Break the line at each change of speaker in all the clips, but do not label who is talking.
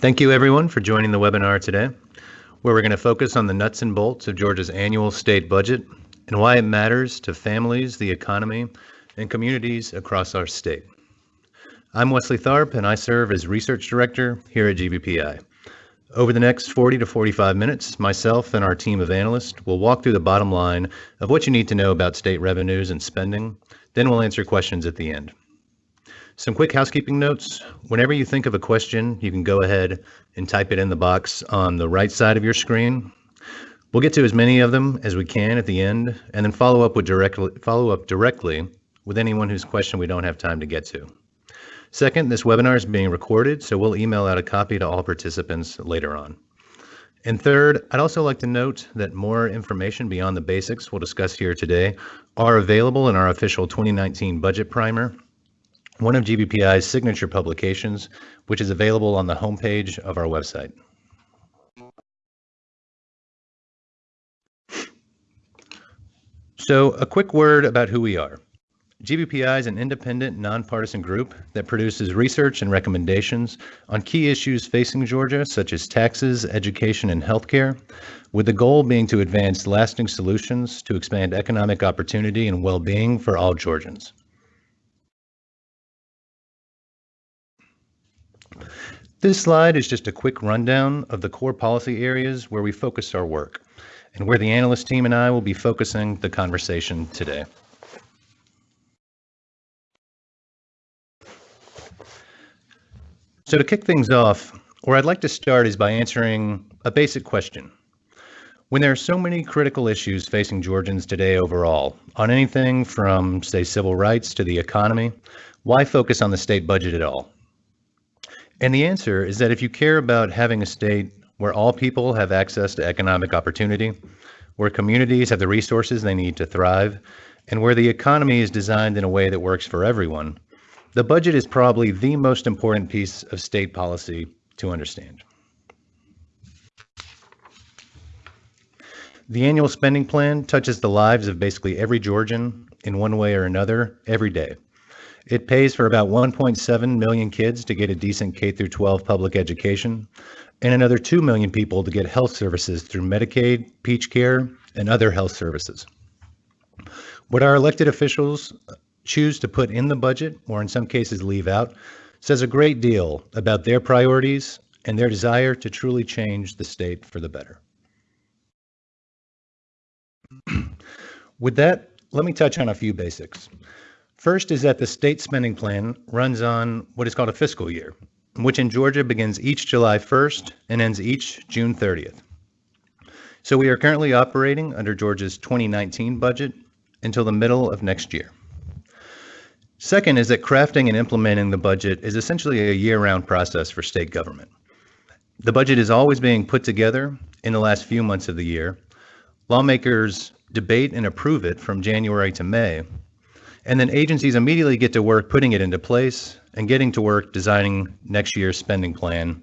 Thank you everyone for joining the webinar today, where we're going to focus on the nuts and bolts of Georgia's annual state budget and why it matters to families, the economy, and communities across our state. I'm Wesley Tharp, and I serve as Research Director here at GBPI. Over the next 40 to 45 minutes, myself and our team of analysts will walk through the bottom line of what you need to know about state revenues and spending, then we'll answer questions at the end. Some quick housekeeping notes. Whenever you think of a question, you can go ahead and type it in the box on the right side of your screen. We'll get to as many of them as we can at the end, and then follow up with directly follow up directly with anyone whose question we don't have time to get to. Second, this webinar is being recorded, so we'll email out a copy to all participants later on. And third, I'd also like to note that more information beyond the basics we'll discuss here today are available in our official 2019 budget primer one of GBPI's signature publications, which is available on the homepage of our website. So a quick word about who we are. GBPI is an independent, nonpartisan group that produces research and recommendations on key issues facing Georgia, such as taxes, education, and healthcare, with the goal being to advance lasting solutions to expand economic opportunity and well-being for all Georgians. This slide is just a quick rundown of the core policy areas where we focus our work and where the analyst team and I will be focusing the conversation today. So to kick things off, where I'd like to start is by answering a basic question. When there are so many critical issues facing Georgians today overall, on anything from, say, civil rights to the economy, why focus on the state budget at all? And the answer is that if you care about having a state where all people have access to economic opportunity, where communities have the resources they need to thrive, and where the economy is designed in a way that works for everyone, the budget is probably the most important piece of state policy to understand. The annual spending plan touches the lives of basically every Georgian in one way or another every day. It pays for about 1.7 million kids to get a decent K through 12 public education, and another 2 million people to get health services through Medicaid, Peach Care, and other health services. What our elected officials choose to put in the budget, or in some cases leave out, says a great deal about their priorities and their desire to truly change the state for the better. With that, let me touch on a few basics. First is that the state spending plan runs on what is called a fiscal year, which in Georgia begins each July 1st and ends each June 30th. So we are currently operating under Georgia's 2019 budget until the middle of next year. Second is that crafting and implementing the budget is essentially a year-round process for state government. The budget is always being put together in the last few months of the year. Lawmakers debate and approve it from January to May, and then agencies immediately get to work putting it into place and getting to work designing next year's spending plan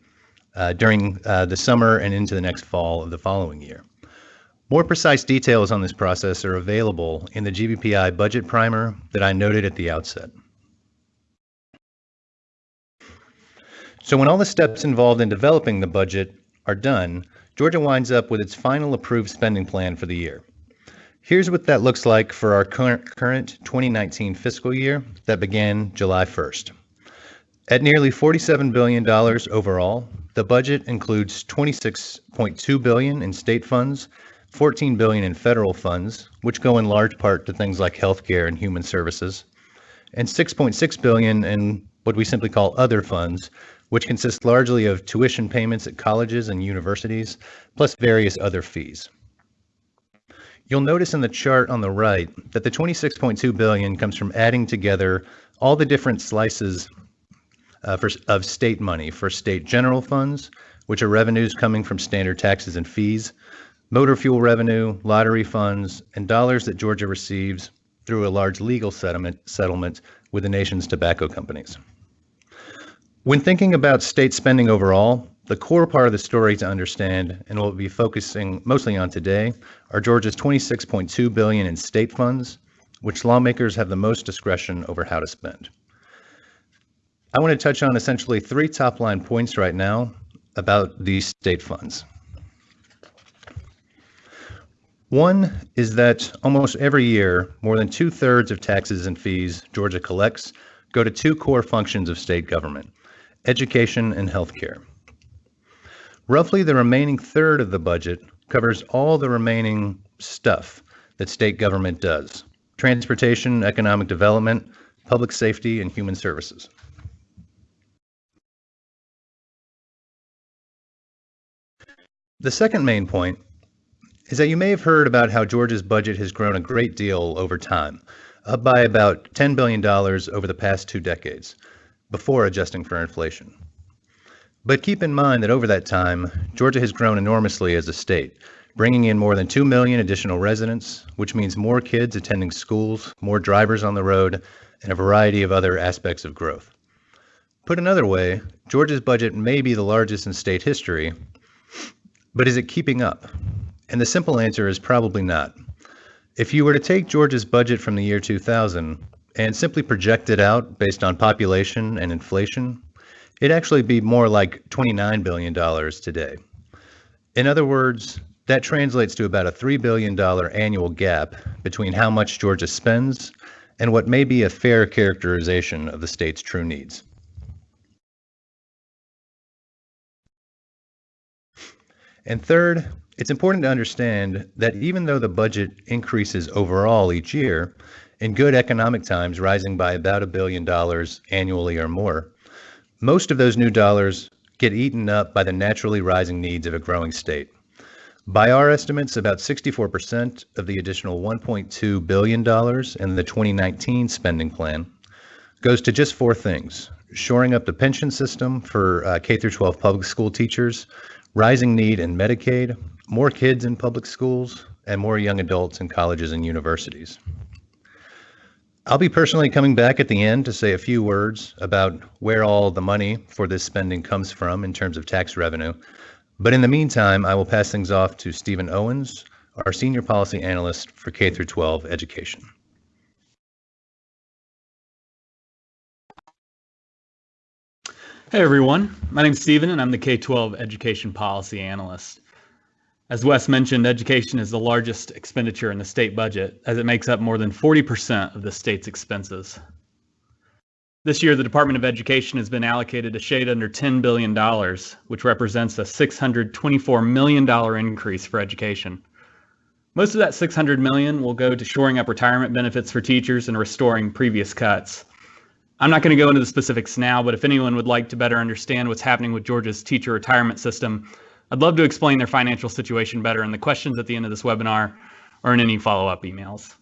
uh, during uh, the summer and into the next fall of the following year. More precise details on this process are available in the GBPI budget primer that I noted at the outset. So when all the steps involved in developing the budget are done, Georgia winds up with its final approved spending plan for the year. Here's what that looks like for our current, current 2019 fiscal year that began July 1st. At nearly $47 billion overall, the budget includes 26.2 billion in state funds, 14 billion in federal funds, which go in large part to things like healthcare and human services, and 6.6 billion in what we simply call other funds, which consist largely of tuition payments at colleges and universities, plus various other fees. You'll notice in the chart on the right that the 26.2 billion comes from adding together all the different slices uh, for, of state money for state general funds, which are revenues coming from standard taxes and fees, motor fuel revenue, lottery funds, and dollars that Georgia receives through a large legal settlement, settlement with the nation's tobacco companies. When thinking about state spending overall, the core part of the story to understand, and we'll be focusing mostly on today, are Georgia's 26.2 billion in state funds, which lawmakers have the most discretion over how to spend. I want to touch on essentially three top line points right now, about these state funds. One is that almost every year, more than two thirds of taxes and fees Georgia collects go to two core functions of state government education and healthcare. Roughly the remaining third of the budget covers all the remaining stuff that state government does transportation, economic development, public safety, and human services. The second main point is that you may have heard about how Georgia's budget has grown a great deal over time, up by about $10 billion over the past two decades, before adjusting for inflation. But keep in mind that over that time, Georgia has grown enormously as a state, bringing in more than 2 million additional residents, which means more kids attending schools, more drivers on the road, and a variety of other aspects of growth. Put another way, Georgia's budget may be the largest in state history, but is it keeping up? And the simple answer is probably not. If you were to take Georgia's budget from the year 2000 and simply project it out based on population and inflation, it'd actually be more like $29 billion today. In other words, that translates to about a $3 billion annual gap between how much Georgia spends and what may be a fair characterization of the state's true needs. And third, it's important to understand that even though the budget increases overall each year, in good economic times rising by about a billion dollars annually or more, most of those new dollars get eaten up by the naturally rising needs of a growing state. By our estimates, about 64% of the additional $1.2 billion in the 2019 spending plan goes to just four things shoring up the pension system for uh, K 12 public school teachers, rising need in Medicaid, more kids in public schools, and more young adults in colleges and universities. I'll be personally coming back at the end to say a few words about where all the money for this spending comes from in terms of tax revenue. But in the meantime, I will pass things off to Stephen Owens, our Senior Policy Analyst for K through 12 Education.
Hey everyone, my name is Stephen and I'm the K-12 Education Policy Analyst. As Wes mentioned, education is the largest expenditure in the state budget as it makes up more than 40% of the state's expenses. This year, the Department of Education has been allocated a shade under $10 billion, which represents a $624 million increase for education. Most of that 600 million will go to shoring up retirement benefits for teachers and restoring previous cuts. I'm not going to go into the specifics now, but if anyone would like to better understand what's happening with Georgia's teacher retirement system, I'd love to explain their financial situation better in the questions at the end of this webinar or in any follow-up emails.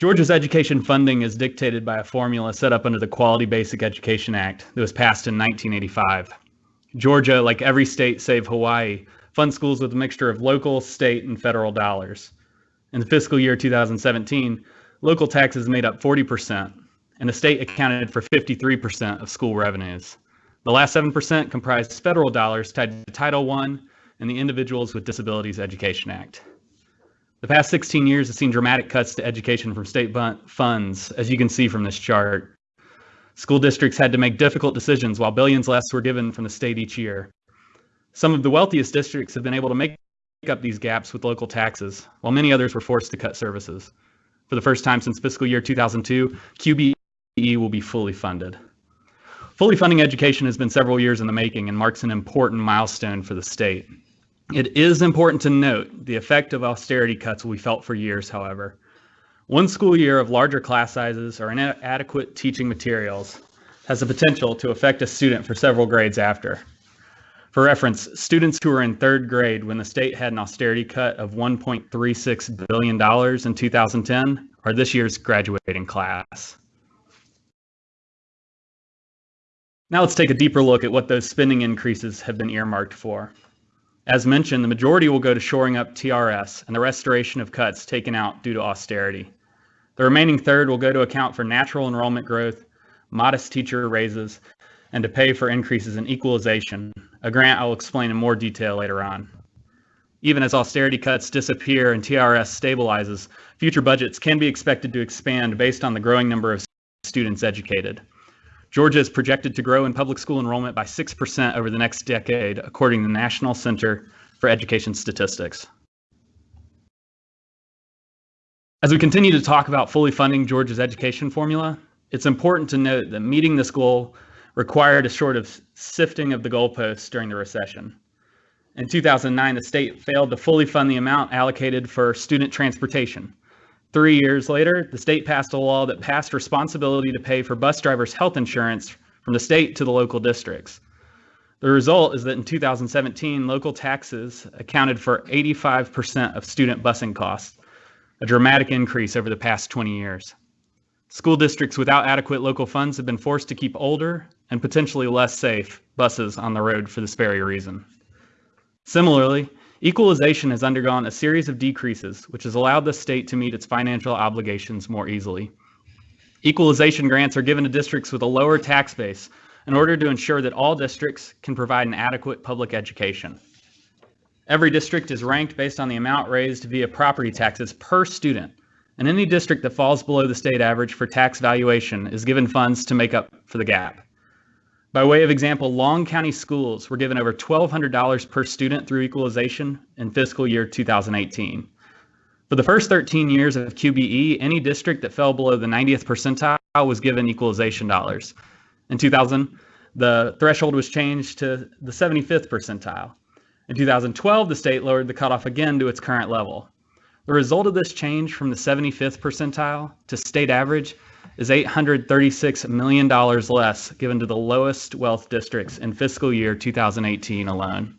Georgia's education funding is dictated by a formula set up under the Quality Basic Education Act that was passed in 1985. Georgia, like every state save Hawaii, funds schools with a mixture of local, state, and federal dollars. In the fiscal year 2017, Local taxes made up 40%, and the state accounted for 53% of school revenues. The last 7% comprised federal dollars tied to Title I and the Individuals with Disabilities Education Act. The past 16 years have seen dramatic cuts to education from state funds, as you can see from this chart. School districts had to make difficult decisions while billions less were given from the state each year. Some of the wealthiest districts have been able to make up these gaps with local taxes, while many others were forced to cut services. For the first time since fiscal year 2002, QBE will be fully funded. Fully funding education has been several years in the making and marks an important milestone for the state. It is important to note the effect of austerity cuts be felt for years, however. One school year of larger class sizes or inadequate teaching materials has the potential to affect a student for several grades after. For reference, students who were in third grade when the state had an austerity cut of $1.36 billion in 2010 are this year's graduating class. Now let's take a deeper look at what those spending increases have been earmarked for. As mentioned, the majority will go to shoring up TRS and the restoration of cuts taken out due to austerity. The remaining third will go to account for natural enrollment growth, modest teacher raises, and to pay for increases in equalization, a grant I will explain in more detail later on. Even as austerity cuts disappear and TRS stabilizes, future budgets can be expected to expand based on the growing number of students educated. Georgia is projected to grow in public school enrollment by 6% over the next decade, according to the National Center for Education Statistics. As we continue to talk about fully funding Georgia's education formula, it's important to note that meeting this goal required a sort of sifting of the goalposts during the recession. In 2009, the state failed to fully fund the amount allocated for student transportation. Three years later, the state passed a law that passed responsibility to pay for bus drivers' health insurance from the state to the local districts. The result is that in 2017, local taxes accounted for 85% of student busing costs, a dramatic increase over the past 20 years. School districts without adequate local funds have been forced to keep older and potentially less safe buses on the road for this very reason. Similarly, equalization has undergone a series of decreases, which has allowed the state to meet its financial obligations more easily. Equalization grants are given to districts with a lower tax base in order to ensure that all districts can provide an adequate public education. Every district is ranked based on the amount raised via property taxes per student, and any district that falls below the state average for tax valuation is given funds to make up for the gap. By way of example, Long County schools were given over $1,200 per student through equalization in fiscal year 2018. For the first 13 years of QBE, any district that fell below the 90th percentile was given equalization dollars. In 2000, the threshold was changed to the 75th percentile. In 2012, the state lowered the cutoff again to its current level. The result of this change from the 75th percentile to state average is $836 million less given to the lowest wealth districts in fiscal year 2018 alone.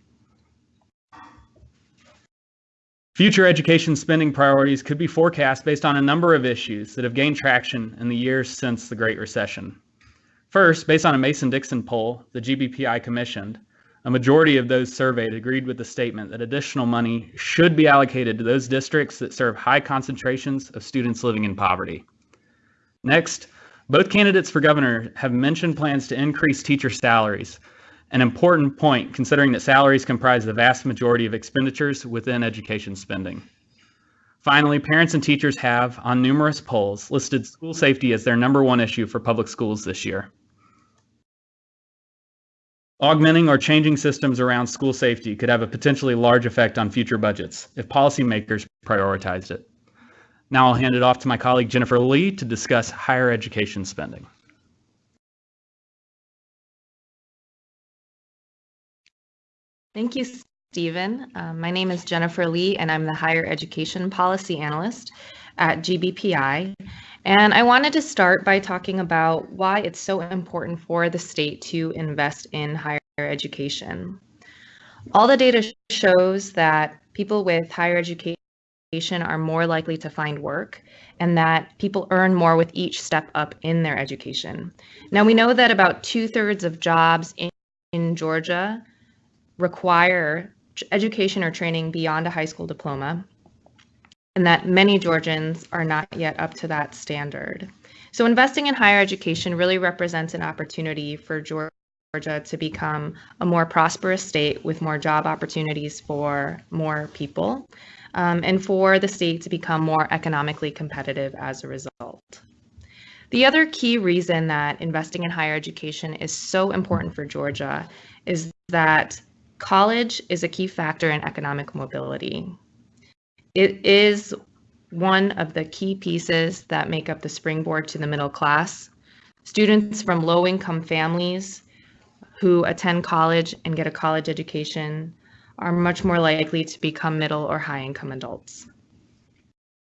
Future education spending priorities could be forecast based on a number of issues that have gained traction in the years since the Great Recession. First, based on a Mason-Dixon poll the GBPI commissioned, a majority of those surveyed agreed with the statement that additional money should be allocated to those districts that serve high concentrations of students living in poverty. Next, both candidates for governor have mentioned plans to increase teacher salaries, an important point considering that salaries comprise the vast majority of expenditures within education spending. Finally, parents and teachers have, on numerous polls, listed school safety as their number one issue for public schools this year. Augmenting or changing systems around school safety could have a potentially large effect on future budgets if policymakers prioritized it. Now I'll hand it off to my colleague Jennifer Lee to discuss higher education spending.
Thank you, Stephen. Um, my name is Jennifer Lee, and I'm the Higher Education Policy Analyst at GBPI. And I wanted to start by talking about why it's so important for the state to invest in higher education. All the data shows that people with higher education are more likely to find work and that people earn more with each step up in their education. Now, we know that about two thirds of jobs in, in Georgia require education or training beyond a high school diploma and that many Georgians are not yet up to that standard. So investing in higher education really represents an opportunity for Georgia to become a more prosperous state with more job opportunities for more people, um, and for the state to become more economically competitive as a result. The other key reason that investing in higher education is so important for Georgia is that college is a key factor in economic mobility. It is one of the key pieces that make up the springboard to the middle class. Students from low income families who attend college and get a college education are much more likely to become middle or high income adults.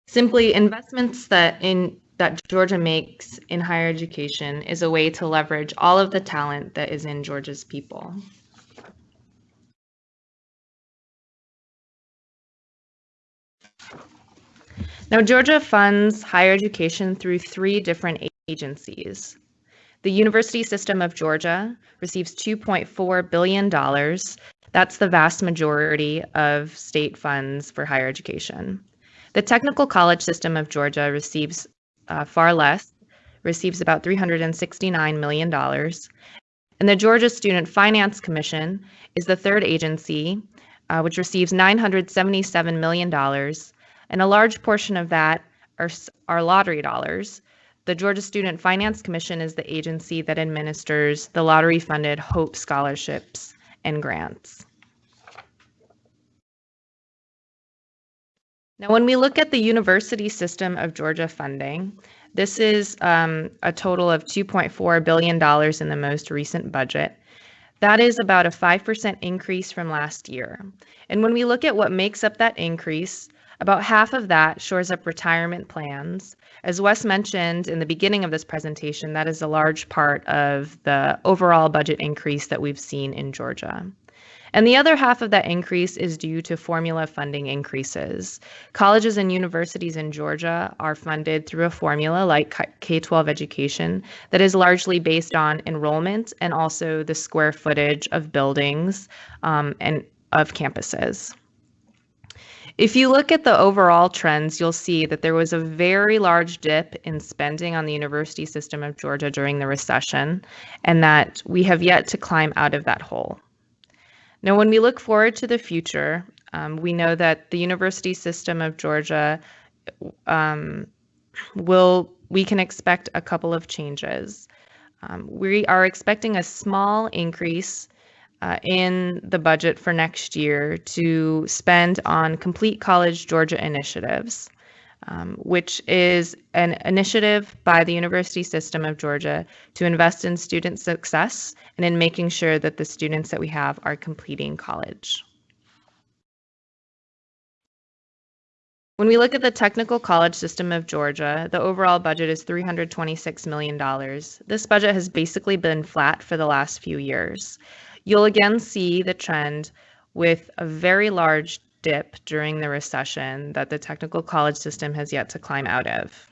Simply, investments that in that Georgia makes in higher education is a way to leverage all of the talent that is in Georgia's people. Now, Georgia funds higher education through three different agencies. The University System of Georgia receives $2.4 billion. That's the vast majority of state funds for higher education. The Technical College System of Georgia receives uh, far less, receives about $369 million. And the Georgia Student Finance Commission is the third agency, uh, which receives $977 million and a large portion of that are, are lottery dollars. the Georgia Student Finance Commission is the agency that administers the lottery funded Hope scholarships and grants. Now, when we look at the University System of Georgia funding, this is um, a total of $2.4 billion in the most recent budget. That is about a 5% increase from last year. And when we look at what makes up that increase, about half of that shores up retirement plans. As Wes mentioned in the beginning of this presentation, that is a large part of the overall budget increase that we've seen in Georgia. And the other half of that increase is due to formula funding increases. Colleges and universities in Georgia are funded through a formula like K 12 education that is largely based on enrollment and also the square footage of buildings um, and of campuses. If you look at the overall trends, you'll see that there was a very large dip in spending on the university system of Georgia during the recession, and that we have yet to climb out of that hole. Now, when we look forward to the future, um, we know that the university system of Georgia um, will, we can expect a couple of changes. Um, we are expecting a small increase uh, in the budget for next year to spend on Complete College Georgia initiatives, um, which is an initiative by the University System of Georgia to invest in student success and in making sure that the students that we have are completing college. When we look at the Technical College System of Georgia, the overall budget is $326 million. This budget has basically been flat for the last few years. You'll again see the trend with a very large dip during the recession that the technical college system has yet to climb out of.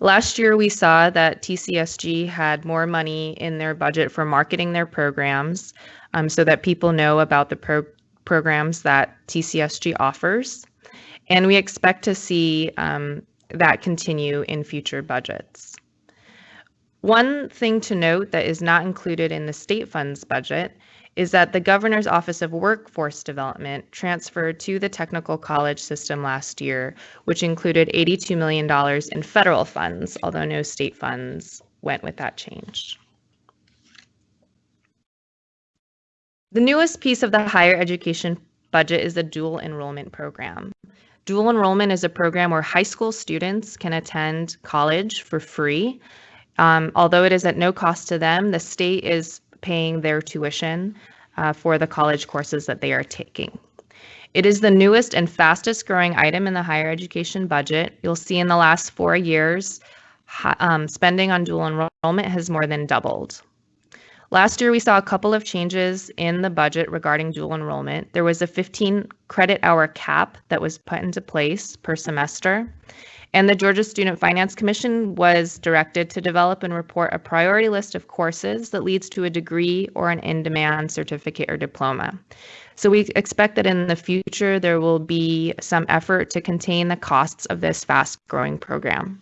Last year, we saw that TCSG had more money in their budget for marketing their programs um, so that people know about the pro- programs that TCSG offers. And we expect to see um, that continue in future budgets. One thing to note that is not included in the state funds budget is that the Governor's Office of Workforce Development transferred to the technical college system last year, which included $82 million in federal funds, although no state funds went with that change. The newest piece of the higher education budget is the dual enrollment program. Dual enrollment is a program where high school students can attend college for free. Um, although it is at no cost to them, the state is paying their tuition uh, for the college courses that they are taking. It is the newest and fastest growing item in the higher education budget. You'll see in the last four years, um, spending on dual enrollment has more than doubled. Last year, we saw a couple of changes in the budget regarding dual enrollment. There was a 15 credit hour cap that was put into place per semester. And the Georgia Student Finance Commission was directed to develop and report a priority list of courses that leads to a degree or an in demand certificate or diploma. So we expect that in the future there will be some effort to contain the costs of this fast growing program.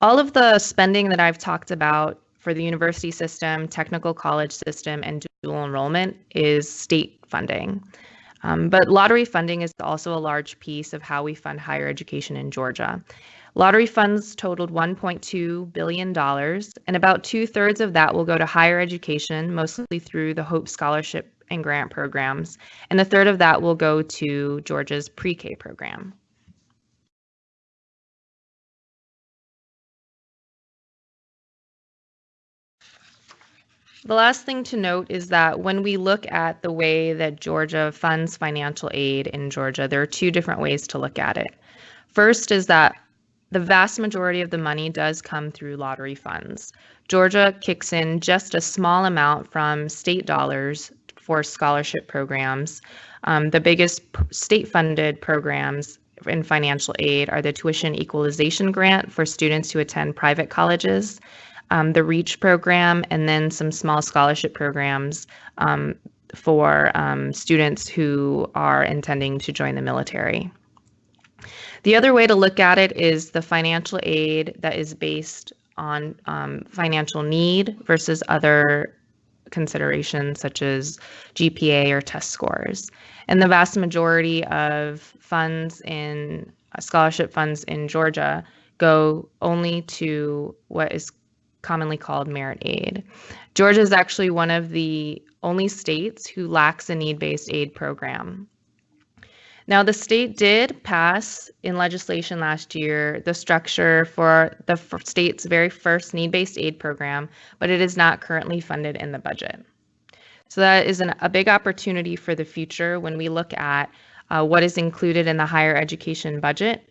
All of the spending that I've talked about for the university system, technical college system, and dual enrollment is state funding. Um, but lottery funding is also a large piece of how we fund higher education in Georgia. Lottery funds totaled $1.2 billion, and about two thirds of that will go to higher education, mostly through the Hope Scholarship and grant programs, and a third of that will go to Georgia's pre K program. The last thing to note is that when we look at the way that Georgia funds financial aid in Georgia, there are two different ways to look at it. First is that the vast majority of the money does come through lottery funds. Georgia kicks in just a small amount from state dollars for scholarship programs. Um, the biggest state funded programs in financial aid are the tuition equalization grant for students who attend private colleges um, the REACH program, and then some small scholarship programs um, for um, students who are intending to join the military. The other way to look at it is the financial aid that is based on um, financial need versus other considerations such as GPA or test scores. And the vast majority of funds in scholarship funds in Georgia go only to what is commonly called merit aid. Georgia is actually one of the only states who lacks a need based aid program. Now, the state did pass in legislation last year the structure for the state's very first need based aid program, but it is not currently funded in the budget. So, that is an, a big opportunity for the future when we look at uh, what is included in the higher education budget.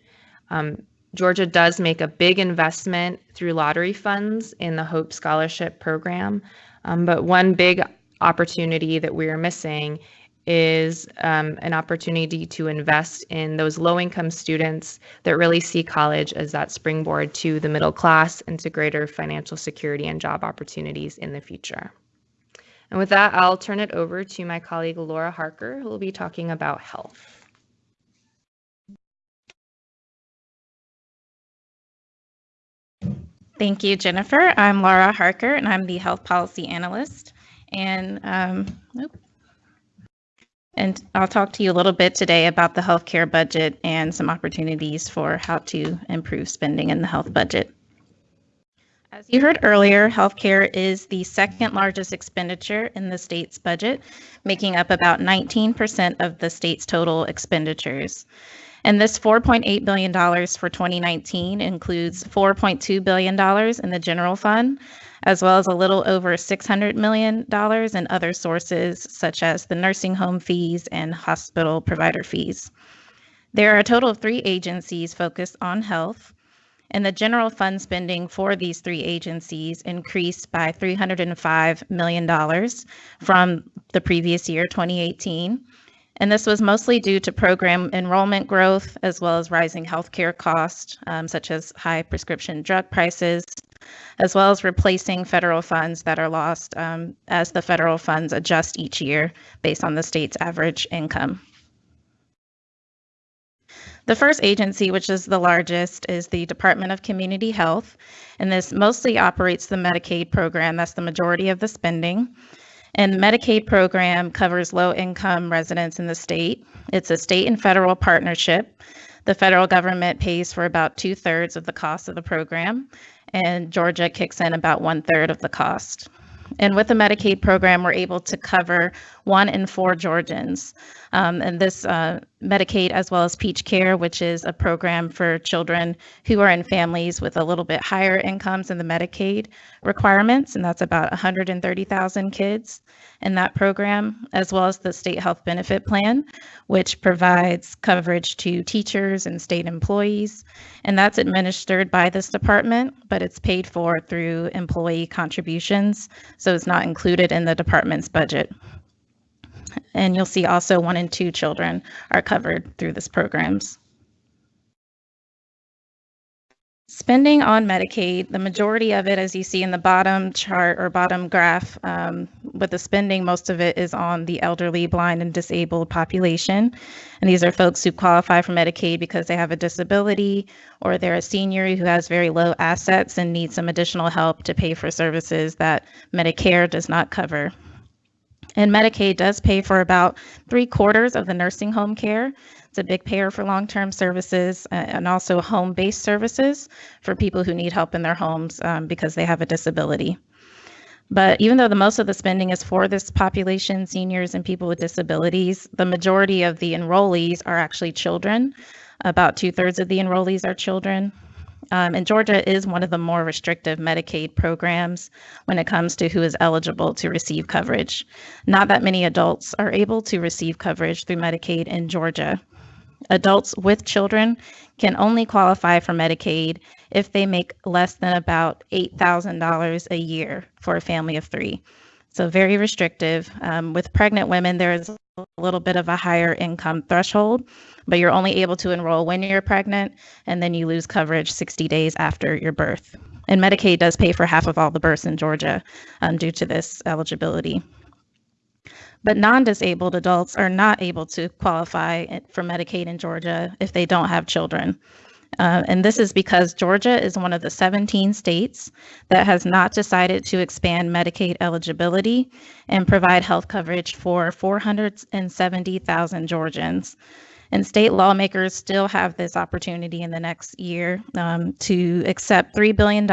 Um, Georgia does make a big investment through lottery funds in the Hope Scholarship Program, um, but one big opportunity that we are missing is um, an opportunity to invest in those low income students that really see college as that springboard to the middle class and to greater financial security and job opportunities in the future. And with that, I'll turn it over to my colleague Laura Harker, who will be talking about health.
Thank you, Jennifer. I'm Laura Harker, and I'm the Health Policy Analyst. And um, and I'll talk to you a little bit today about the healthcare budget and some opportunities for how to improve spending in the health budget. As you heard earlier, healthcare is the second largest expenditure in the state's budget, making up about 19% of the state's total expenditures. And this $4.8 billion for 2019 includes $4.2 billion in the general fund, as well as a little over $600 million in other sources, such as the nursing home fees and hospital provider fees. There are a total of three agencies focused on health, and the general fund spending for these three agencies increased by $305 million from the previous year, 2018. And this was mostly due to program enrollment growth as well as rising healthcare costs, um, such as high prescription drug prices, as well as replacing federal funds that are lost um, as the federal funds adjust each year based on the state's average income. The first agency, which is the largest, is the Department of Community Health, and this mostly operates the Medicaid program. That's the majority of the spending. And the Medicaid program covers low income residents in the state. It's a state and federal partnership. The federal government pays for about two thirds of the cost of the program, and Georgia kicks in about one third of the cost. And with the Medicaid program, we're able to cover one in four Georgians. Um, and this uh, Medicaid, as well as Peach Care, which is a program for children who are in families with a little bit higher incomes than the Medicaid requirements, and that's about 130,000 kids in that program, as well as the State Health Benefit Plan, which provides coverage to teachers and state employees. And that's administered by this department, but it's paid for through employee contributions, so it's not included in the department's budget. And you'll see also one in two children are covered through this programs. Spending on Medicaid, the majority of it, as you see in the bottom chart or bottom graph, um, with the spending, most of it is on the elderly, blind, and disabled population. And these are folks who qualify for Medicaid because they have a disability or they're a senior who has very low assets and needs some additional help to pay for services that Medicare does not cover. And Medicaid does pay for about three quarters of the nursing home care. It's a big payer for long term services uh, and also home based services for people who need help in their homes um, because they have a disability. But even though the most of the spending is for this population, seniors and people with disabilities, the majority of the enrollees are actually children. About two thirds of the enrollees are children. Um, and Georgia is one of the more restrictive Medicaid programs when it comes to who is eligible to receive coverage. Not that many adults are able to receive coverage through Medicaid in Georgia. Adults with children can only qualify for Medicaid if they make less than about $8,000 a year for a family of three. So, very restrictive. Um, with pregnant women, there is a little bit of a higher income threshold, but you're only able to enroll when you're pregnant, and then you lose coverage 60 days after your birth. And Medicaid does pay for half of all the births in Georgia um, due to this eligibility. But non disabled adults are not able to qualify for Medicaid in Georgia if they don't have children. Uh, and this is because Georgia is one of the 17 states that has not decided to expand Medicaid eligibility and provide health coverage for 470,000 Georgians. And state lawmakers still have this opportunity in the next year um, to accept $3 billion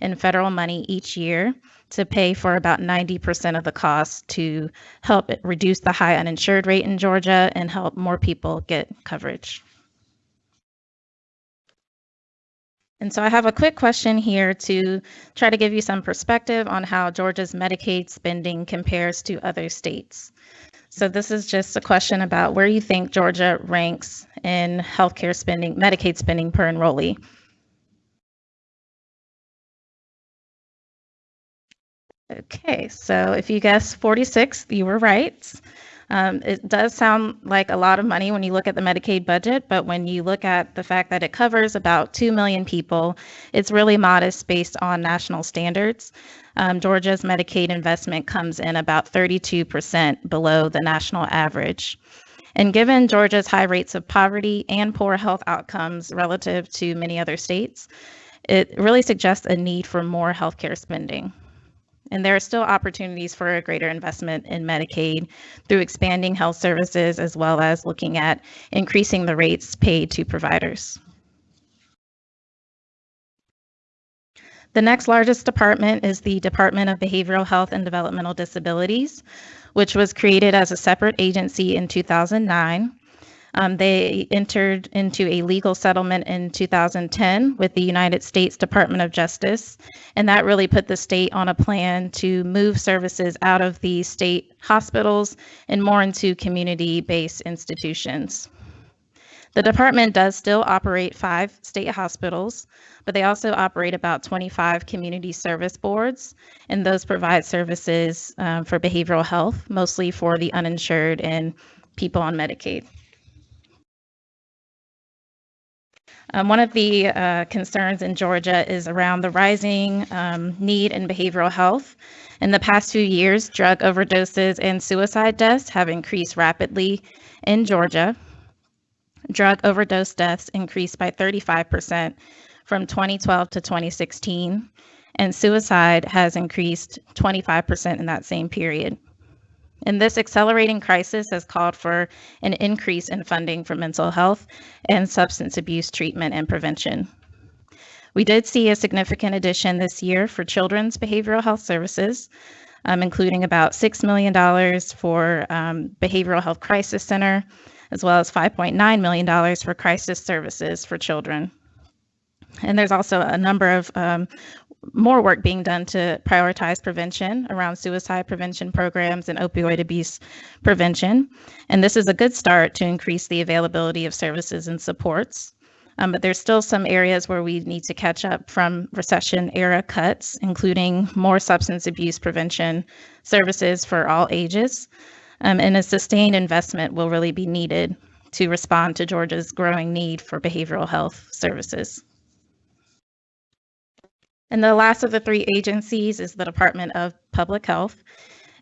in federal money each year to pay for about 90% of the cost to help reduce the high uninsured rate in Georgia and help more people get coverage. And so I have a quick question here to try to give you some perspective on how Georgia's Medicaid spending compares to other states. So this is just a question about where you think Georgia ranks in healthcare spending, Medicaid spending per enrollee. Okay, so if you guess 46, you were right. Um, it does sound like a lot of money when you look at the Medicaid budget, but when you look at the fact that it covers about 2 million people, it's really modest based on national standards. Um, Georgia's Medicaid investment comes in about 32% below the national average. And given Georgia's high rates of poverty and poor health outcomes relative to many other states, it really suggests a need for more healthcare spending. And there are still opportunities for a greater investment in Medicaid through expanding health services as well as looking at increasing the rates paid to providers. The next largest department is the Department of Behavioral Health and Developmental Disabilities, which was created as a separate agency in 2009. Um, they entered into a legal settlement in 2010 with the United States Department of Justice, and that really put the state on a plan to move services out of the state hospitals and more into community based institutions. The department does still operate five state hospitals, but they also operate about 25 community service boards, and those provide services um, for behavioral health, mostly for the uninsured and people on Medicaid. Um, one of the uh, concerns in Georgia is around the rising um, need in behavioral health. In the past few years, drug overdoses and suicide deaths have increased rapidly in Georgia. Drug overdose deaths increased by 35% from 2012 to 2016, and suicide has increased 25% in that same period. And this accelerating crisis has called for an increase in funding for mental health and substance abuse treatment and prevention. We did see a significant addition this year for children's behavioral health services, um, including about $6 million for um, Behavioral Health Crisis Center, as well as $5.9 million for crisis services for children. And there's also a number of um, more work being done to prioritize prevention around suicide prevention programs and opioid abuse prevention. And this is a good start to increase the availability of services and supports. Um, but there's still some areas where we need to catch up from recession era cuts, including more substance abuse prevention services for all ages. Um, and a sustained investment will really be needed to respond to Georgia's growing need for behavioral health services. And the last of the three agencies is the Department of Public Health,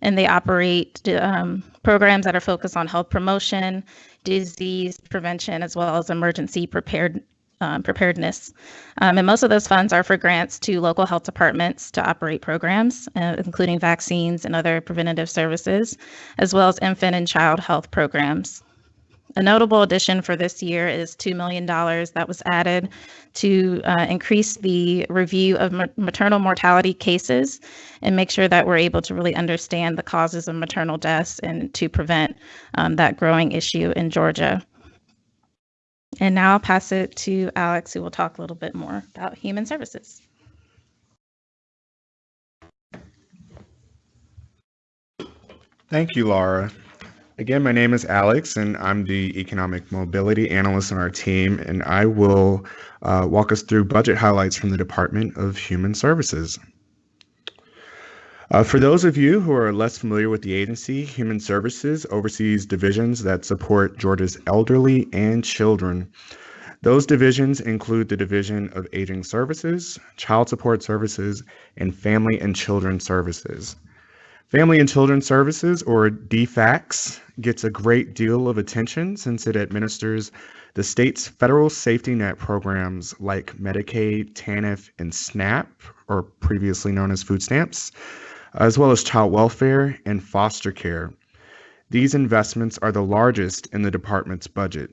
and they operate um, programs that are focused on health promotion, disease prevention, as well as emergency prepared, um, preparedness. Um, and most of those funds are for grants to local health departments to operate programs, uh, including vaccines and other preventative services, as well as infant and child health programs. A notable addition for this year is $2 million that was added to uh, increase the review of ma- maternal mortality cases and make sure that we're able to really understand the causes of maternal deaths and to prevent um, that growing issue in Georgia. And now I'll pass it to Alex, who will talk a little bit more about human services.
Thank you, Laura. Again, my name is Alex, and I'm the economic mobility analyst on our team, and I will uh, walk us through budget highlights from the Department of Human Services. Uh, for those of you who are less familiar with the agency, Human Services oversees divisions that support Georgia's elderly and children. Those divisions include the Division of Aging Services, Child Support Services, and Family and Children Services. Family and Children Services, or DFACS, gets a great deal of attention since it administers the state's federal safety net programs like Medicaid, TANF, and SNAP, or previously known as food stamps, as well as child welfare and foster care. These investments are the largest in the department's budget.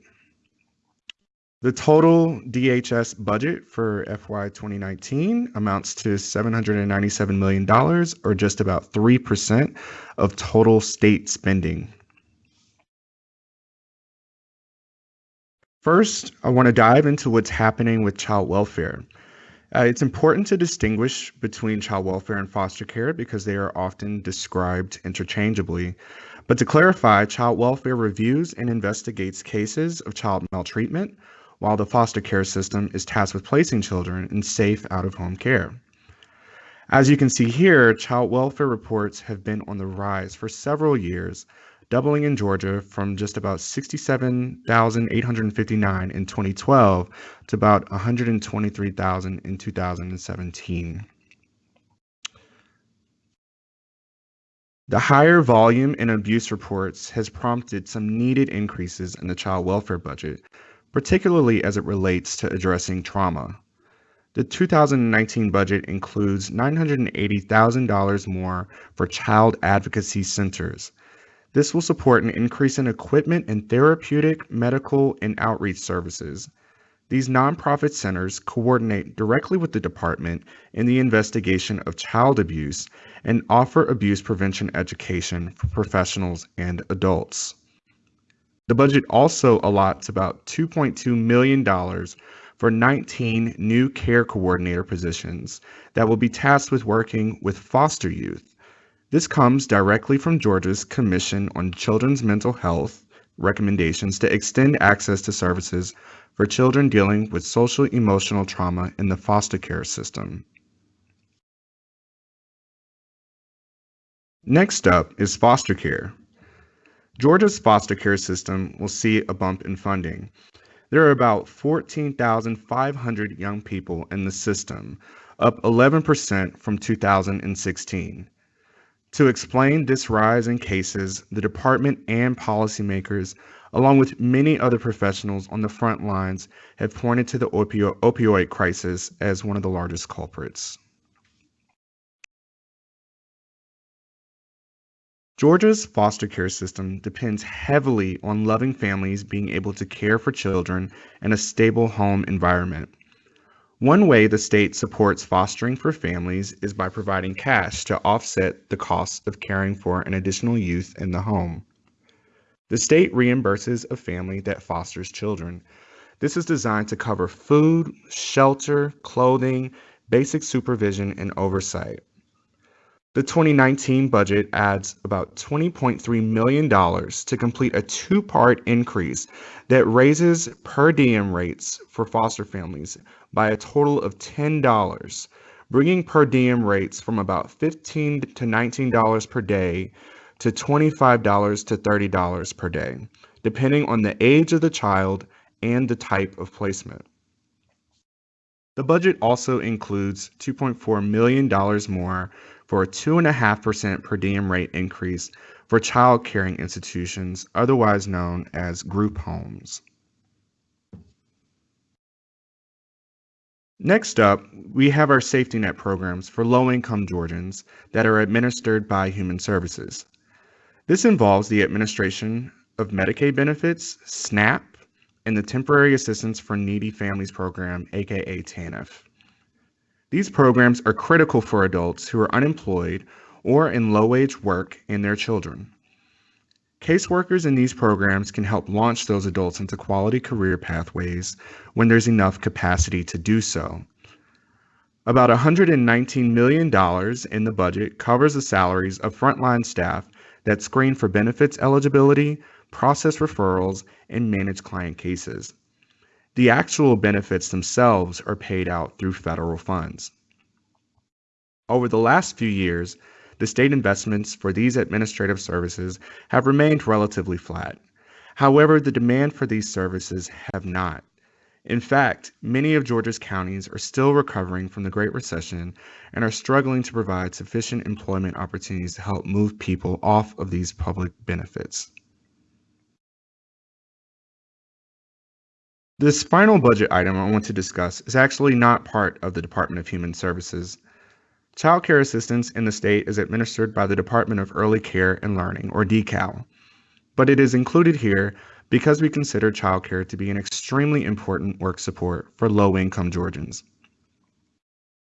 The total DHS budget for FY 2019 amounts to $797 million, or just about 3% of total state spending. First, I want to dive into what's happening with child welfare. Uh, it's important to distinguish between child welfare and foster care because they are often described interchangeably. But to clarify, child welfare reviews and investigates cases of child maltreatment, while the foster care system is tasked with placing children in safe out of home care. As you can see here, child welfare reports have been on the rise for several years, doubling in Georgia from just about 67,859 in 2012 to about 123,000 in 2017. The higher volume in abuse reports has prompted some needed increases in the child welfare budget, particularly as it relates to addressing trauma. The 2019 budget includes $980,000 more for child advocacy centers, this will support an increase in equipment and therapeutic, medical, and outreach services. These nonprofit centers coordinate directly with the department in the investigation of child abuse and offer abuse prevention education for professionals and adults. The budget also allots about $2.2 million for 19 new care coordinator positions that will be tasked with working with foster youth this comes directly from Georgia's Commission on Children's Mental Health recommendations to extend access to services for children dealing with social emotional trauma in the foster care system. Next up is foster care. Georgia's foster care system will see a bump in funding. There are about 14,500 young people in the system, up 11% from 2016. To explain this rise in cases, the department and policymakers, along with many other professionals on the front lines, have pointed to the opio- opioid crisis as one of the largest culprits. Georgia's foster care system depends heavily on loving families being able to care for children in a stable home environment. One way the state supports fostering for families is by providing cash to offset the cost of caring for an additional youth in the home. The state reimburses a family that fosters children. This is designed to cover food, shelter, clothing, basic supervision, and oversight. The 2019 budget adds about $20.3 million to complete a two part increase that raises per diem rates for foster families by a total of $10, bringing per diem rates from about 15 to $19 per day to $25 to $30 per day, depending on the age of the child and the type of placement. The budget also includes $2.4 million more for a 2.5% per diem rate increase for child caring institutions, otherwise known as group homes. Next up, we have our safety net programs for low income Georgians that are administered by Human Services. This involves the administration of Medicaid benefits, SNAP, and the Temporary Assistance for Needy Families Program, aka TANF. These programs are critical for adults who are unemployed or in low wage work and their children. Caseworkers in these programs can help launch those adults into quality career pathways when there's enough capacity to do so. About $119 million in the budget covers the salaries of frontline staff that screen for benefits eligibility, process referrals, and manage client cases. The actual benefits themselves are paid out through federal funds. Over the last few years, the state investments for these administrative services have remained relatively flat. However, the demand for these services have not. In fact, many of Georgia's counties are still recovering from the Great Recession and are struggling to provide sufficient employment opportunities to help move people off of these public benefits. This final budget item I want to discuss is actually not part of the Department of Human Services. Child care assistance in the state is administered by the Department of Early Care and Learning, or DECAL. but it is included here because we consider childcare to be an extremely important work support for low-income Georgians.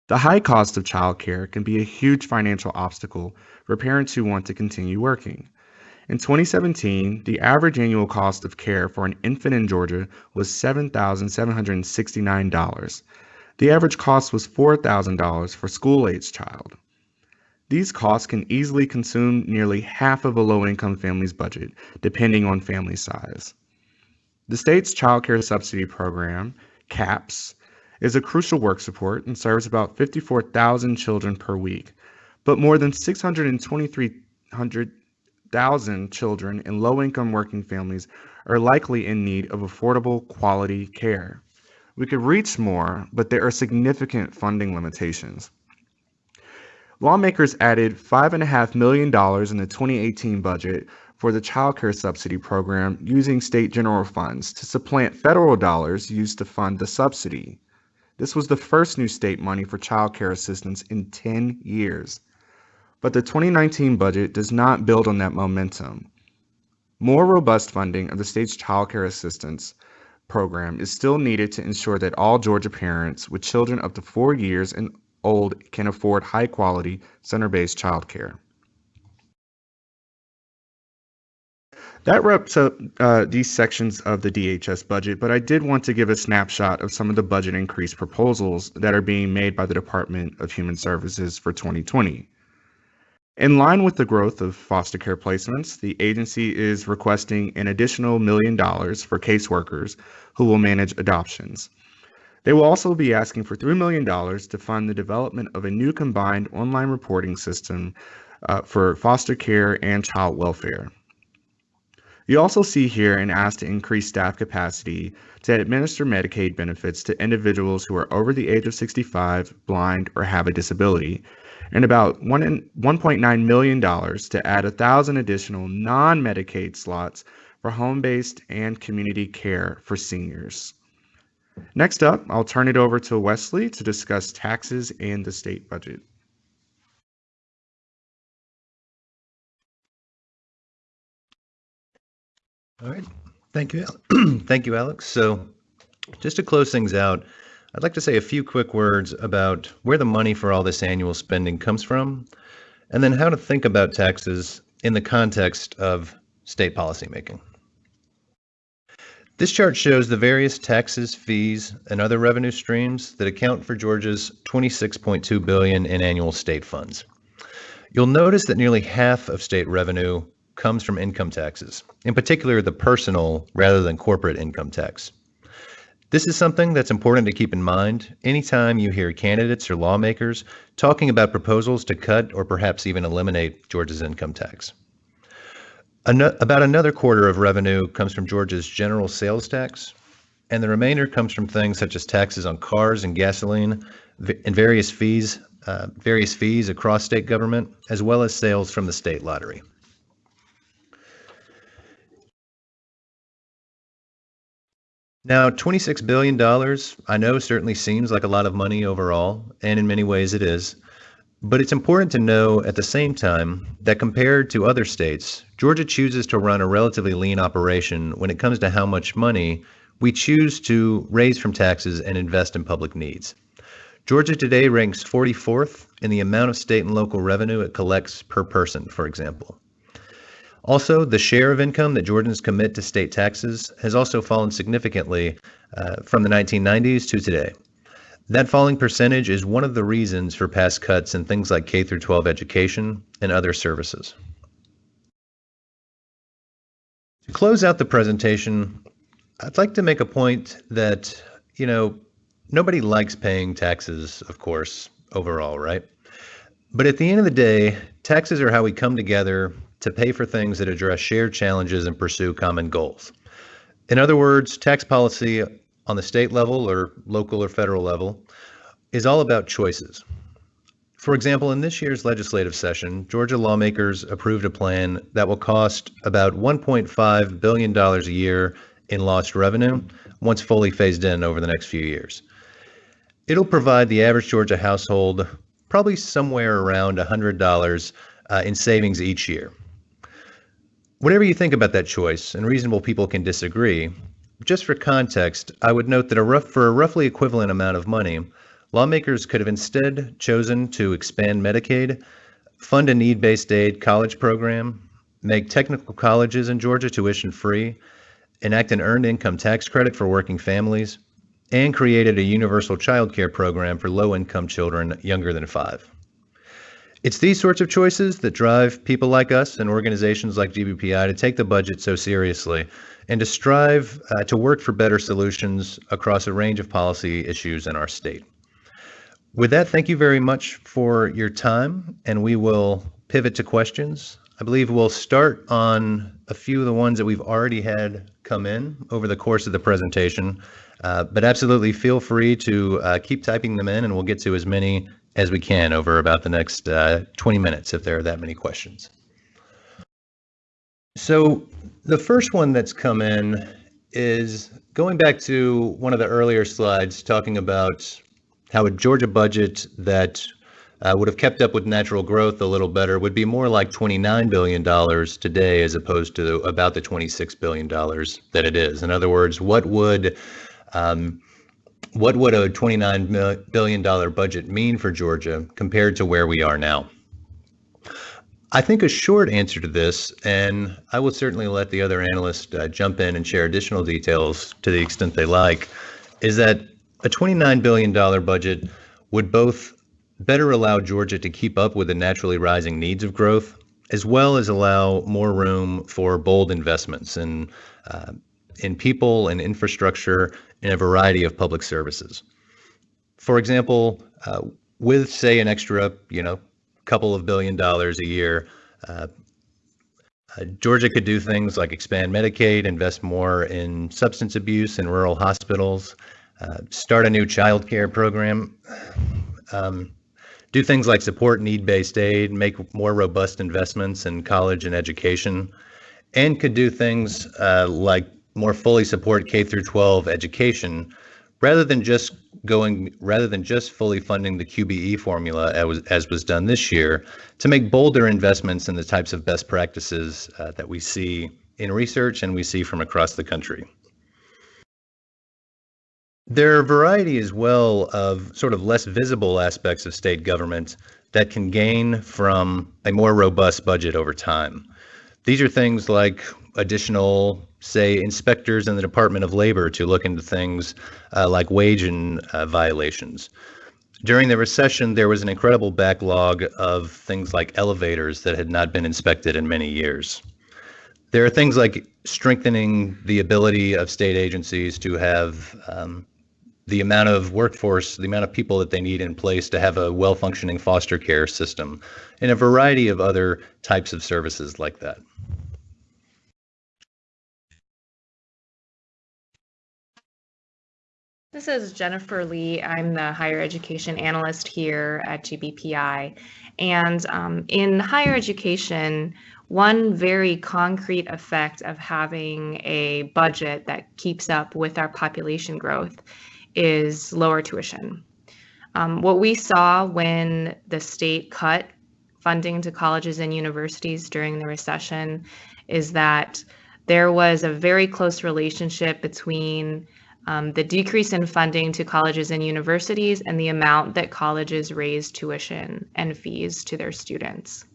The high cost of childcare can be a huge financial obstacle for parents who want to continue working. In 2017, the average annual cost of care for an infant in Georgia was $7,769. The average cost was $4,000 for school-aged child. These costs can easily consume nearly half of a low-income family's budget, depending on family size. The state's Child Care Subsidy Program, CAPS, is a crucial work support and serves about 54,000 children per week, but more than 623,000 children in low-income working families are likely in need of affordable quality care. We could reach more, but there are significant funding limitations. Lawmakers added $5.5 million in the 2018 budget for the Child Care Subsidy Program using state general funds to supplant federal dollars used to fund the subsidy. This was the first new state money for child care assistance in 10 years. But the 2019 budget does not build on that momentum. More robust funding of the state's child care assistance program is still needed to ensure that all Georgia parents with children up to four years and old can afford high quality center based child care. That wraps up uh, these sections of the DHS budget, but I did want to give a snapshot of some of the budget increase proposals that are being made by the Department of Human Services for 2020. In line with the growth of foster care placements, the agency is requesting an additional million dollars for caseworkers who will manage adoptions. They will also be asking for $3 million to fund the development of a new combined online reporting system uh, for foster care and child welfare. You also see here an ask to increase staff capacity to administer Medicaid benefits to individuals who are over the age of 65, blind, or have a disability, and about $1.9 million to add 1,000 additional non Medicaid slots for home based and community care for seniors. Next up, I'll turn it over to Wesley to discuss taxes and the state budget.
All right. Thank you. Thank you, Alex. So just to close things out, I'd like to say a few quick words about where the money for all this annual spending comes from, and then how to think about taxes in the context of state policymaking. This chart shows the various taxes, fees, and other revenue streams that account for Georgia's 26.2 billion in annual state funds. You'll notice that nearly half of state revenue comes from income taxes, in particular the personal rather than corporate income tax. This is something that's important to keep in mind anytime you hear candidates or lawmakers talking about proposals to cut or perhaps even eliminate Georgia's income tax. An- about another quarter of revenue comes from Georgia's general sales tax, and the remainder comes from things such as taxes on cars and gasoline and various fees, uh, various fees across state government, as well as sales from the state lottery. Now, $26 billion, I know certainly seems like a lot of money overall, and in many ways it is. But it's important to know at the same time that compared to other states, Georgia chooses to run a relatively lean operation when it comes to how much money we choose to raise from taxes and invest in public needs. Georgia today ranks 44th in the amount of state and local revenue it collects per person, for example. Also, the share of income that Georgians commit to state taxes has also fallen significantly uh, from the 1990s to today. That falling percentage is one of the reasons for past cuts in things like K through 12 education and other services. To close out the presentation, I'd like to make a point that, you know, nobody likes paying taxes, of course, overall, right? But at the end of the day, taxes are how we come together to pay for things that address shared challenges and pursue common goals. In other words, tax policy on the state level or local or federal level is all about choices. For example, in this year's legislative session, Georgia lawmakers approved a plan that will cost about $1.5 billion a year in lost revenue once fully phased in over the next few years. It'll provide the average Georgia household probably somewhere around $100 uh, in savings each year. Whatever you think about that choice, and reasonable people can disagree, just for context, I would note that a rough, for a roughly equivalent amount of money, lawmakers could have instead chosen to expand Medicaid, fund a need-based aid college program, make technical colleges in Georgia tuition free, enact an earned income tax credit for working families, and created a universal child care program for low-income children younger than five. It's these sorts of choices that drive people like us and organizations like GBPI to take the budget so seriously and to strive uh, to work for better solutions across a range of policy issues in our state. With that, thank you very much for your time, and we will pivot to questions. I believe we'll start on a few of the ones that we've already had come in over the course of the presentation, uh, but absolutely feel free to uh, keep typing them in, and we'll get to as many as we can over about the next uh, 20 minutes if there are that many questions. So the first one that's come in is going back to one of the earlier slides talking about how a Georgia budget that uh, would have kept up with natural growth a little better would be more like $29 billion today as opposed to about the $26 billion that it is. In other words, what would um, what would a $29 billion budget mean for Georgia compared to where we are now? I think a short answer to this, and I will certainly let the other analysts uh, jump in and share additional details to the extent they like, is that a $29 billion budget would both better allow Georgia to keep up with the naturally rising needs of growth, as well as allow more room for bold investments in, uh, in people and infrastructure in a variety of public services. For example, uh, with say an extra, you know, couple of billion dollars a year, uh, uh, Georgia could do things like expand Medicaid, invest more in substance abuse in rural hospitals, uh, start a new child care program, um, do things like support need-based aid, make more robust investments in college and education, and could do things uh, like more fully support K through 12 education rather than just going rather than just fully funding the QBE formula as was, as was done this year to make bolder investments in the types of best practices uh, that we see in research and we see from across the country. There are a variety as well of sort of less visible aspects of state government that can gain from a more robust budget over time. These are things like additional say, inspectors in the Department of Labor to look into things uh, like wage and uh, violations. During the recession, there was an incredible backlog of things like elevators that had not been inspected in many years. There are things like strengthening the ability of state agencies to have um, the amount of workforce, the amount of people that they need in place to have a well functioning foster care system, and a variety of other types of services like that.
This is Jennifer Lee. I'm the higher education analyst here at GBPI. And um, in higher education, one very concrete effect of having a budget that keeps up with our population growth is lower tuition. Um, what we saw when the state cut funding to colleges and universities during the recession is that there was a very close relationship between um, the decrease in funding to colleges and universities, and the amount that colleges raise tuition and fees to their students.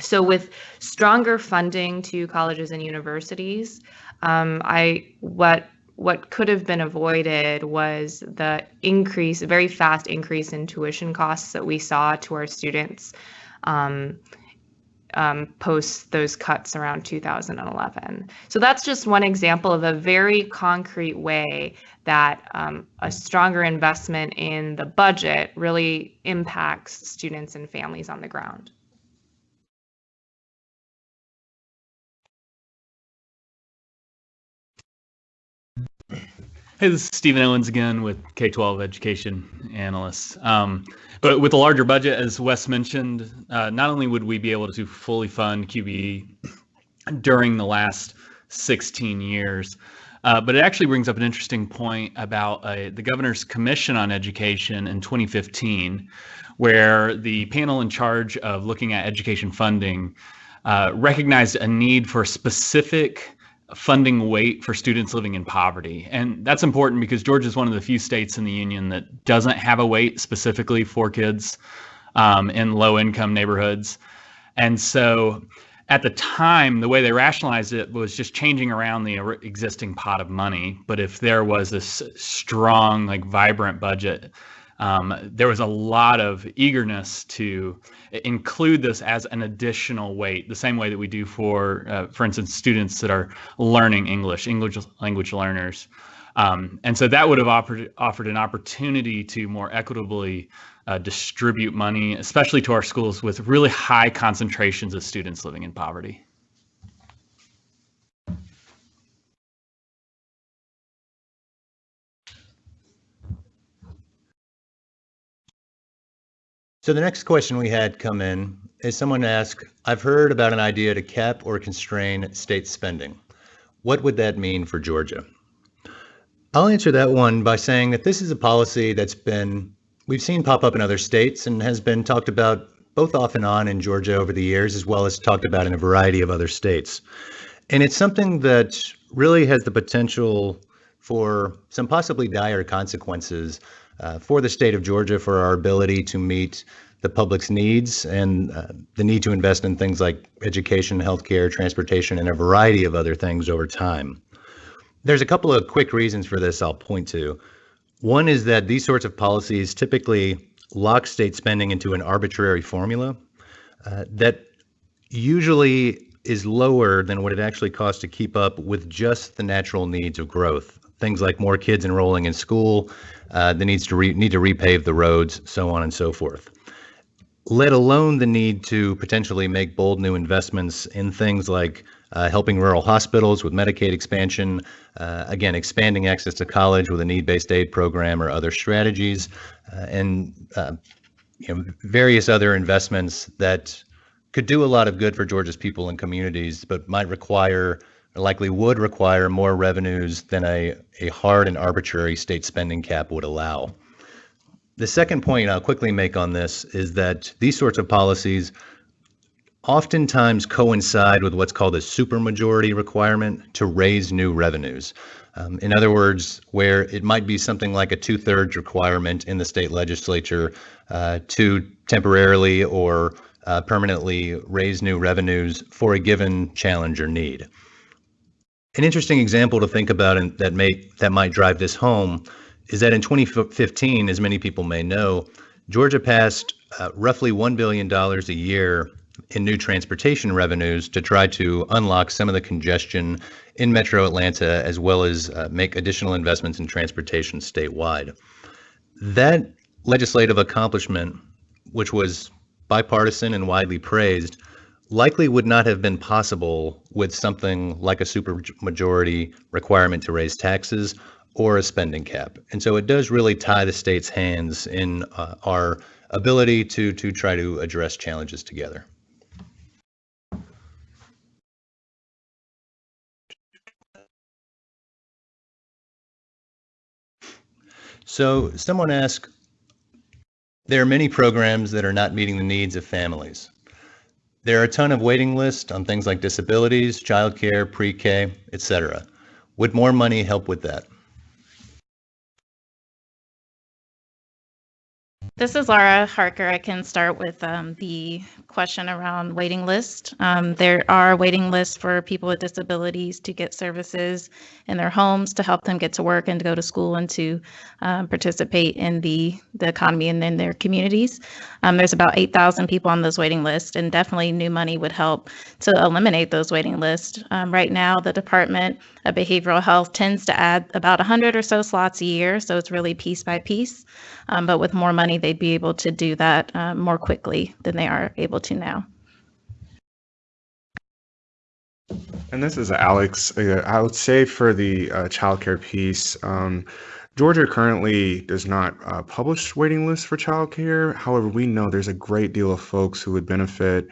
So with stronger funding to colleges and universities, um, I what what could have been avoided was the increase, very fast increase in tuition costs that we saw to our students um, um, post those cuts around 2011. So that's just one example of a very concrete way that um, a stronger investment in the budget really impacts students and families on the ground.
Hey, this is Stephen Owens again with K-12 education analysts. Um, but with a larger budget, as Wes mentioned, uh, not only would we be able to fully fund QBE during the last 16 years, uh, but it actually brings up an interesting point about uh, the governor's commission on education in 2015, where the panel in charge of looking at education funding uh, recognized a need for specific funding weight for students living in poverty. And that's important because Georgia is one of the few states in the union that doesn't have a weight specifically for kids um, in low income neighborhoods. And so at the time, the way they rationalized it was just changing around the existing pot of money. But if there was this strong, like vibrant budget, um, there was a lot of eagerness to include this as an additional weight, the same way that we do for, uh, for instance, students that are learning English, English language learners. Um, and so that would have offered, offered an opportunity to more equitably uh, distribute money, especially to our schools with really high concentrations of students living in poverty.
So the next question we had come in is someone asked, I've heard about an idea to cap or constrain state spending. What would that mean for Georgia? I'll answer that one by saying that this is a policy that's been, we've seen pop up in other states and has been talked about both off and on in Georgia over the years, as well as talked about in a variety of other states. And it's something that really has the potential for some possibly dire consequences uh, for the state of Georgia for our ability to meet the public's needs and uh, the need to invest in things like education, healthcare, transportation, and a variety of other things over time. There's a couple of quick reasons for this I'll point to. One is that these sorts of policies typically lock state spending into an arbitrary formula uh, that usually is lower than what it actually costs to keep up with just the natural needs of growth. Things like more kids enrolling in school, uh, the needs to re- need to repave the roads, so on and so forth. Let alone the need to potentially make bold new investments in things like uh, helping rural hospitals with Medicaid expansion, uh, again, expanding access to college with a need-based aid program or other strategies, uh, and uh, you know various other investments that could do a lot of good for Georgia's people and communities, but might require likely would require more revenues than a, a hard and arbitrary state spending cap would allow. The second point I'll quickly make on this is that these sorts of policies oftentimes coincide with what's called a supermajority requirement to raise new revenues. Um, in other words, where it might be something like a two thirds requirement in the state legislature uh, to temporarily or uh, permanently raise new revenues for a given challenge or need. An interesting example to think about and that may that might drive this home is that in 2015, as many people may know, Georgia passed uh, roughly $1 billion a year in new transportation revenues to try to unlock some of the congestion in metro Atlanta, as well as uh, make additional investments in transportation statewide. That legislative accomplishment, which was bipartisan and widely praised, likely would not have been possible with something like a supermajority requirement to raise taxes or a spending cap. And so it does really tie the state's hands in uh, our ability to to try to address challenges together. So someone asked, there are many programs that are not meeting the needs of families. There are a ton of waiting lists on things like disabilities, childcare, pre-K, etc. Would more money help with that?
This is Laura Harker. I can start with um, the question around waiting list. Um, there are waiting lists for people with disabilities to get services in their homes to help them get to work and to go to school and to um, participate in the, the economy and in their communities. Um, there's about 8,000 people on those waiting lists, and definitely new money would help to eliminate those waiting lists. Um, right now, the Department of Behavioral Health tends to add about 100 or so slots a year, so it's really piece by piece. Um, but with more money, they'd be able to do that uh, more quickly than they are able to now.
And this is Alex. Uh, I would say for the uh, childcare piece, um, Georgia currently does not uh, publish waiting lists for childcare. However, we know there's a great deal of folks who would benefit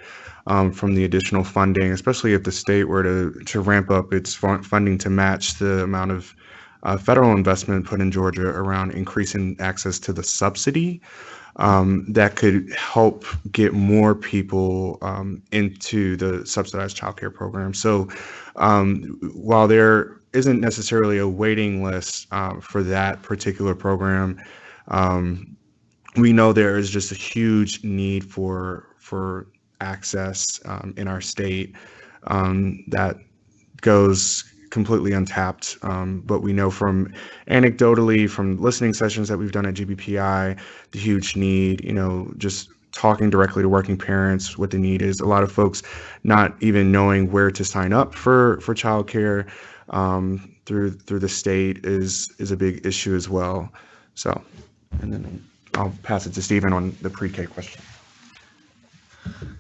um, from the additional funding, especially if the state were to to ramp up its funding to match the amount of uh, federal investment put in Georgia around increasing access to the subsidy. um, that could help get more people um, into the subsidized childcare program. So um, while there isn't necessarily a waiting list uh, for that particular program, um, we know there is just a huge need for for access um, in our state um, that goes completely untapped. Um, but we know from anecdotally, from listening sessions that we've done at GBPI, the huge need, you know, just talking directly to working parents, what the need is. A lot of folks not even knowing where to sign up for for childcare um, through through the state is is a big issue as well. So, and then I'll pass it to Stephen on the pre-K question.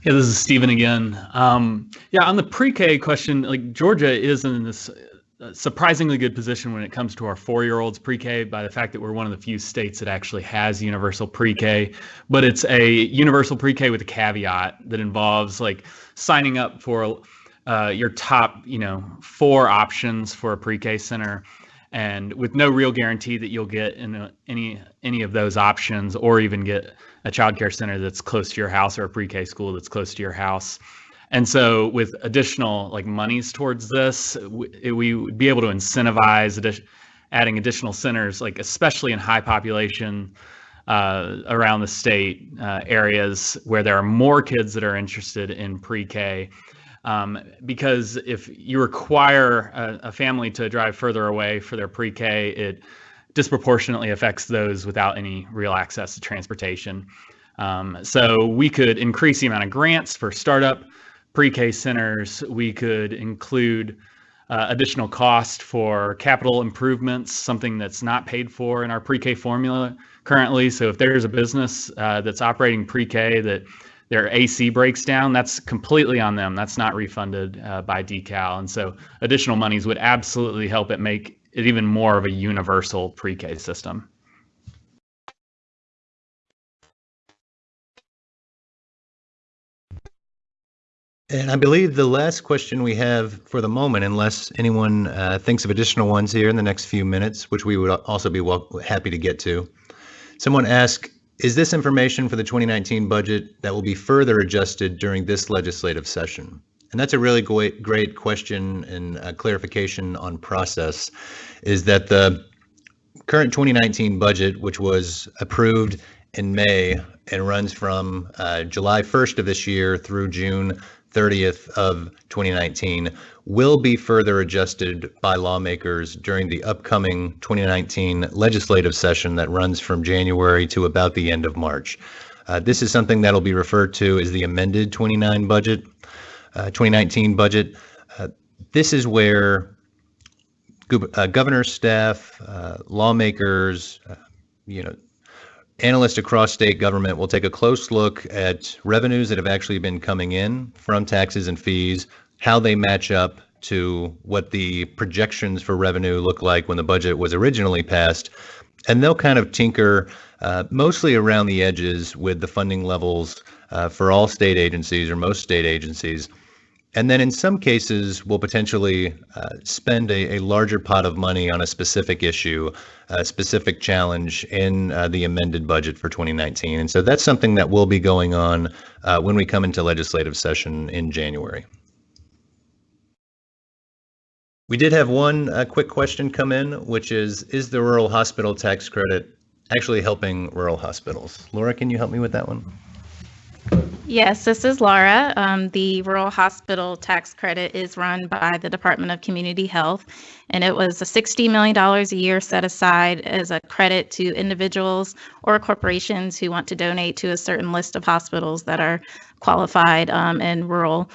Yeah, this is Stephen again. Um, yeah, on the pre-K question, like Georgia is in this uh, surprisingly good position when it comes to our four-year-olds pre-K by the fact that we're one of the few states that actually has universal pre-K. But it's a universal pre-K with a caveat that involves like signing up for uh, your top, you know, four options for a pre-K center and with no real guarantee that you'll get in a, any any of those options or even get a childcare center that's close to your house or a pre-K school that's close to your house. And so with additional like monies towards this, we, we would be able to incentivize addi- adding additional centers, like especially in high population uh, around the state uh, areas where there are more kids that are interested in pre-K um, because if you require a, a, family to drive further away for their pre-K, it disproportionately affects those without any real access to transportation. Um, so we could increase the amount of grants for startup pre-K centers. We could include uh, additional cost for capital improvements, something that's not paid for in our pre-K formula currently. So if there's a business uh, that's operating pre-K that their AC breaks down, that's completely on them. That's not refunded uh, by DECAL. And so additional monies would absolutely help it make it even more of a universal pre-K system.
And I believe the last question we have for the moment, unless anyone uh, thinks of additional ones here in the next few minutes, which we would also be well, happy to get to. Someone asked, is this information for the 2019 budget that will be further adjusted during this legislative session? And that's a really great, great question and clarification on process is that the current 2019 budget, which was approved in May and runs from uh, July 1st of this year through June 30th of 2019 will be further adjusted by lawmakers during the upcoming 2019 legislative session that runs from January to about the end of March. Uh, this is something that'll be referred to as the amended 29 budget, uh, 2019 budget. Uh, this is where uh, governor staff, uh, lawmakers, uh, you know, analysts across state government will take a close look at revenues that have actually been coming in from taxes and fees, how they match up to what the projections for revenue look like when the budget was originally passed. And they'll kind of tinker uh, mostly around the edges with the funding levels uh, for all state agencies or most state agencies. And then in some cases, we'll potentially uh, spend a, a, larger pot of money on a specific issue, a specific challenge in uh, the amended budget for 2019. And so that's something that will be going on uh, when we come into legislative session in January. We did have one uh, quick question come in, which is, is the rural hospital tax credit actually helping rural hospitals? Laura, can you help me with that one?
Yes, this is Laura. Um, the Rural Hospital Tax Credit is run by the Department of Community Health, and it was a $60 million a year set aside as a credit to individuals or corporations who want to donate to a certain list of hospitals that are qualified um, in rural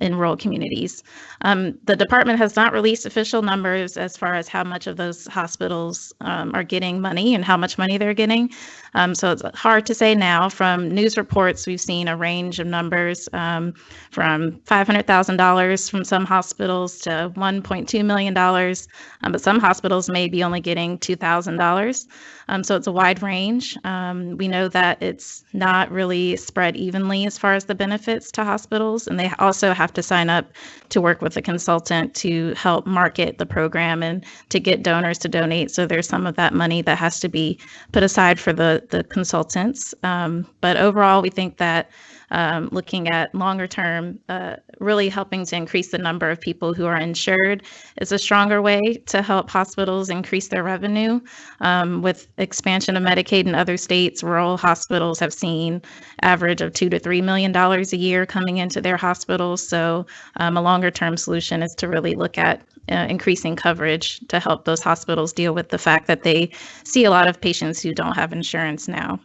in rural communities. Um, the department has not released official numbers as far as how much of those hospitals um, are getting money and how much money they're getting. Um, so it's hard to say now. From news reports, we've seen a range of numbers um, from $500,000 from some hospitals to $1.2 million, um, but some hospitals may be only getting $2,000. Um, so it's a wide range. we know that it's not really spread evenly as far as the benefits to hospitals. And they also have to sign up to work with a consultant to help market the program and to get donors to donate. So there's some of that money that has to be put aside for the, the consultants. Um, but overall, we think that um, looking at longer term, uh, really helping to increase the number of people who are insured is a stronger way to help hospitals increase their revenue. Um, with expansion of Medicaid in other states, rural hospitals have seen average of two to three million dollars a year coming into their hospitals. So um, a longer term solution is to really look at uh, increasing coverage to help those hospitals deal with the fact that they see a lot of patients who don't have insurance now.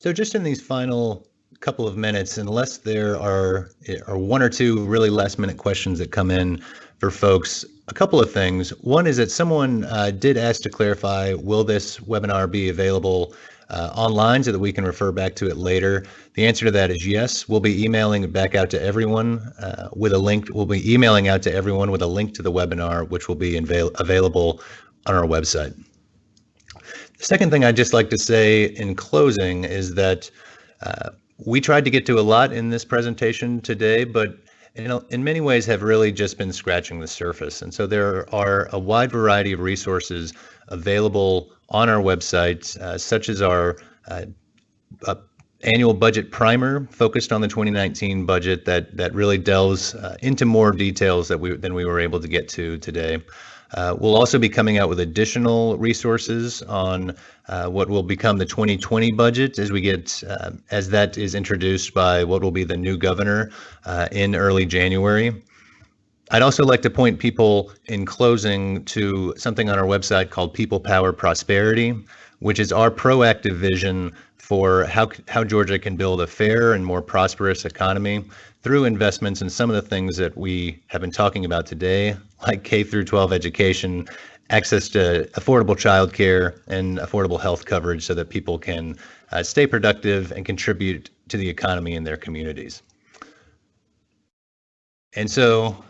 So just in these final couple of minutes, unless there are, are one or two really last minute questions that come in for folks, a couple of things. One is that someone uh, did ask to clarify, will this webinar be available uh, online so that we can refer back to it later? The answer to that is yes. We'll be emailing it back out to everyone uh, with a link. We'll be emailing out to everyone with a link to the webinar, which will be avail- available on our website. The second thing I'd just like to say in closing is that uh, we tried to get to a lot in this presentation today, but in, in many ways have really just been scratching the surface. And so there are a wide variety of resources available on our website, uh, such as our uh, uh, annual budget primer focused on the 2019 budget that that really delves uh, into more details that we than we were able to get to today. Uh, we'll also be coming out with additional resources on uh, what will become the 2020 budget as we get uh, as that is introduced by what will be the new governor uh, in early January. I'd also like to point people in closing to something on our website called People Power Prosperity, which is our proactive vision for how how Georgia can build a fair and more prosperous economy through investments in some of the things that we have been talking about today, like K through 12 education, access to affordable childcare and affordable health coverage so that people can uh, stay productive and contribute to the economy in their communities. And so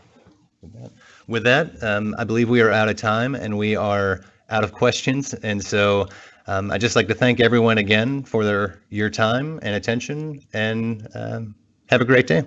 with that, um, I believe we are out of time and we are out of questions. And so um, I'd just like to thank everyone again for their your time and attention and um, have a great day.